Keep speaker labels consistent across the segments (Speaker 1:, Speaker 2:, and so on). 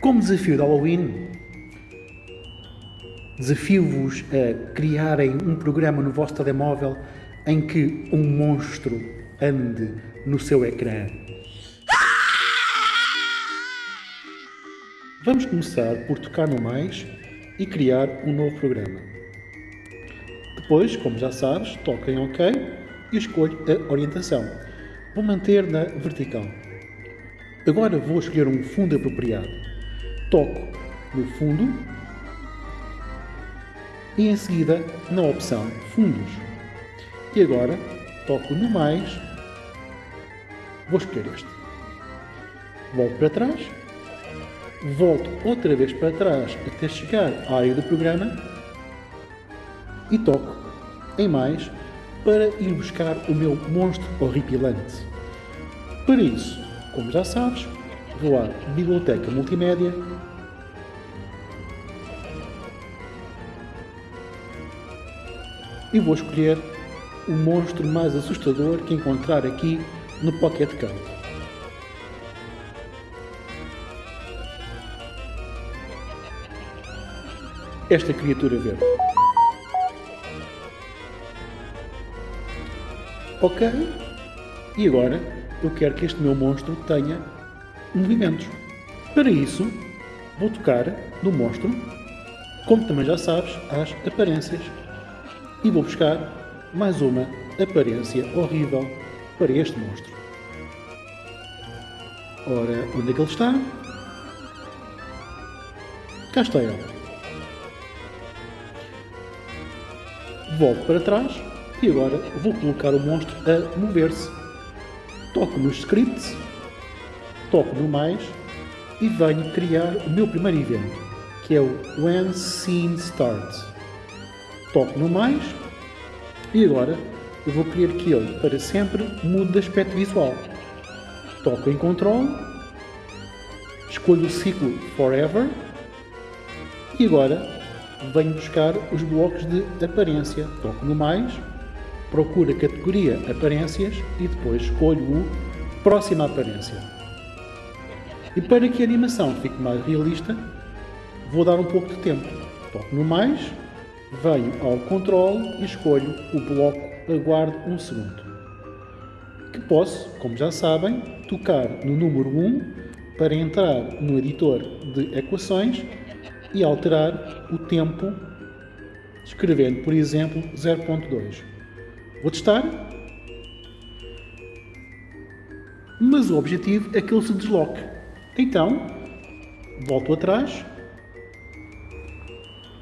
Speaker 1: Como desafio de Halloween, desafio-vos a criarem um programa no vosso telemóvel em que um monstro ande no seu ecrã. Vamos começar por tocar no mais e criar um novo programa. Depois, como já sabes, toca em OK e escolho a orientação. Vou manter na vertical. Agora vou escolher um fundo apropriado. Toco no fundo e em seguida na opção Fundos. E agora toco no mais, vou escolher este. Volto para trás, volto outra vez para trás até chegar à área do programa e toco em mais para ir buscar o meu monstro horripilante. Para isso, como já sabes, à Biblioteca Multimédia e vou escolher o monstro mais assustador que encontrar aqui no Pocket Card. Esta criatura verde. Ok, e agora eu quero que este meu monstro tenha movimentos. Para isso, vou tocar no monstro, como também já sabes, às aparências. E vou buscar mais uma aparência horrível para este monstro. Ora, onde é que ele está? Cá está ele. Volto para trás e agora vou colocar o monstro a mover-se toco nos scripts, toco no mais e venho criar o meu primeiro evento, que é o When Scene Starts. Toco no mais e agora eu vou querer que ele para sempre mude de aspecto visual. Toco em Control, escolho o ciclo Forever e agora venho buscar os blocos de aparência. Toco no mais procuro a categoria Aparências e depois escolho o Próxima Aparência. E para que a animação fique mais realista, vou dar um pouco de tempo. Toco no mais, venho ao Control e escolho o bloco Aguardo um segundo. Que posso, como já sabem, tocar no número 1 para entrar no editor de equações e alterar o tempo escrevendo, por exemplo, 0.2. Vou testar. Mas o objetivo é que ele se desloque. Então, volto atrás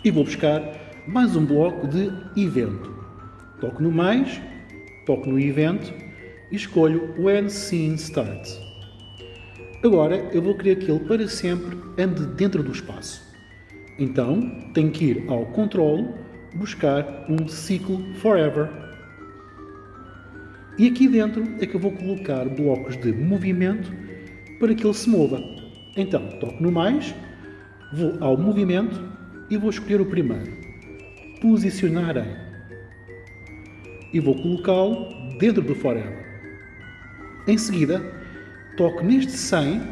Speaker 1: e vou buscar mais um bloco de evento. Toco no mais, toco no evento e escolho When Scene Starts. Agora eu vou querer que ele para sempre ande dentro do espaço. Então tenho que ir ao Control, buscar um ciclo Forever e aqui dentro é que eu vou colocar blocos de movimento para que ele se mova. Então, toco no mais, vou ao movimento e vou escolher o primeiro. Posicionar em. E vou colocá-lo dentro do forever. Em seguida, toco neste 100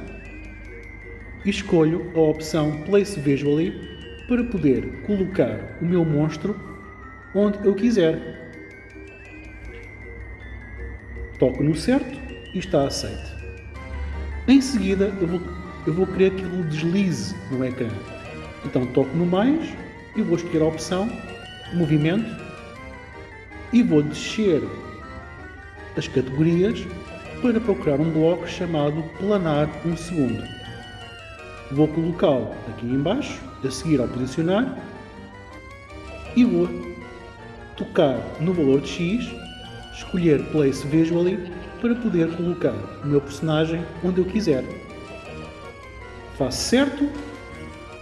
Speaker 1: e escolho a opção Place Visually para poder colocar o meu monstro onde eu quiser. Toco no certo e está aceito. Em seguida, eu vou, eu vou querer que ele deslize no ecrã. Então toco no mais e vou escolher a opção Movimento e vou descer as categorias para procurar um bloco chamado Planar 1 segundo. Vou colocá-lo aqui embaixo, a seguir ao posicionar e vou tocar no valor de X escolher Place Visually para poder colocar o meu personagem onde eu quiser. Faço certo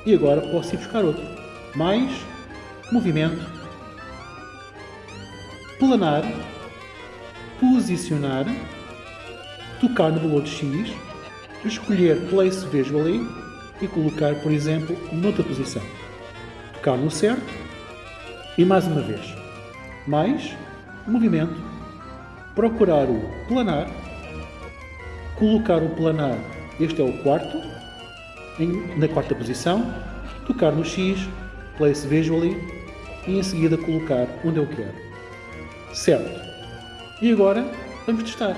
Speaker 1: e agora posso ir buscar outro. Mais, movimento, planar, posicionar, tocar no valor de X, escolher Place Visually e colocar, por exemplo, noutra posição. Tocar no certo e mais uma vez. Mais, movimento, procurar o planar, colocar o planar, este é o quarto, em- na quarta posição, tocar no X, place visually e em seguida colocar onde eu quero. Certo. E agora vamos testar.